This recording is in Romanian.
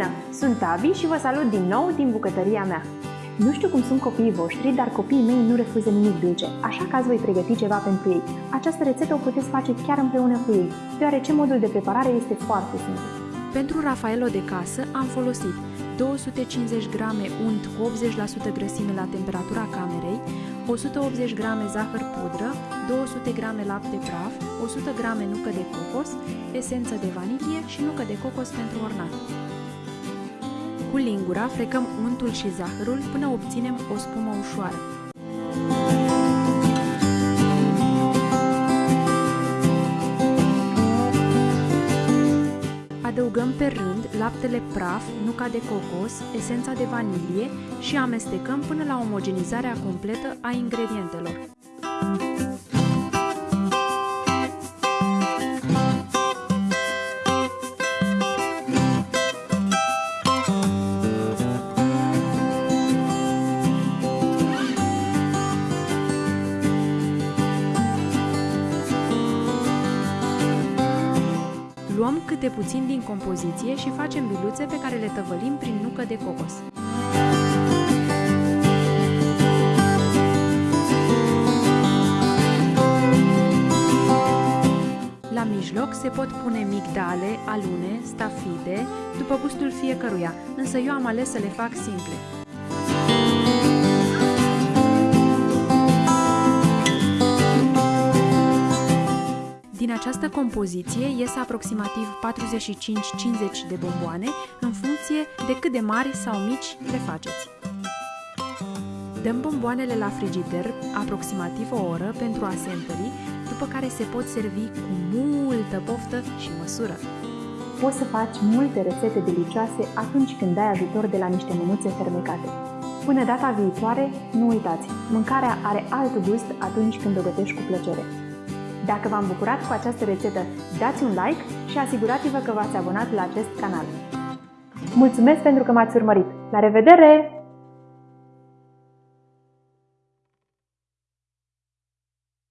Bună! Sunt Tavi și vă salut din nou din bucătăria mea. Nu știu cum sunt copiii voștri, dar copiii mei nu refuză nimic dulce, așa că azi voi pregăti ceva pentru ei. Această rețetă o puteți face chiar împreună cu ei, deoarece modul de preparare este foarte simplu. Pentru Rafaelo de casă am folosit 250 g unt cu 80% grăsime la temperatura camerei, 180 g zahăr pudră, 200 g lapte praf, 100 g nucă de cocos, esență de vanilie și nucă de cocos pentru ornat. Cu lingura frecăm untul și zahărul până obținem o spumă ușoară. Adăugăm pe rând laptele praf, nuca de cocos, esența de vanilie și amestecăm până la omogenizarea completă a ingredientelor. Luăm câte puțin din compoziție și facem biluțe pe care le tăvălim prin nucă de cocos. La mijloc se pot pune migdale, alune, stafide, după gustul fiecăruia, însă eu am ales să le fac simple. Această compoziție ies aproximativ 45-50 de bomboane în funcție de cât de mari sau mici le faceți. Dăm bomboanele la frigider aproximativ o oră pentru a se întări, după care se pot servi cu multă poftă și măsură. Poți să faci multe rețete delicioase atunci când ai ajutor de la niște mânuțe fermecate. Până data viitoare, nu uitați, mâncarea are alt gust atunci când o gătești cu plăcere. Dacă v-am bucurat cu această rețetă, dați un like și asigurați-vă că v-ați abonat la acest canal. Mulțumesc pentru că m-ați urmărit! La revedere!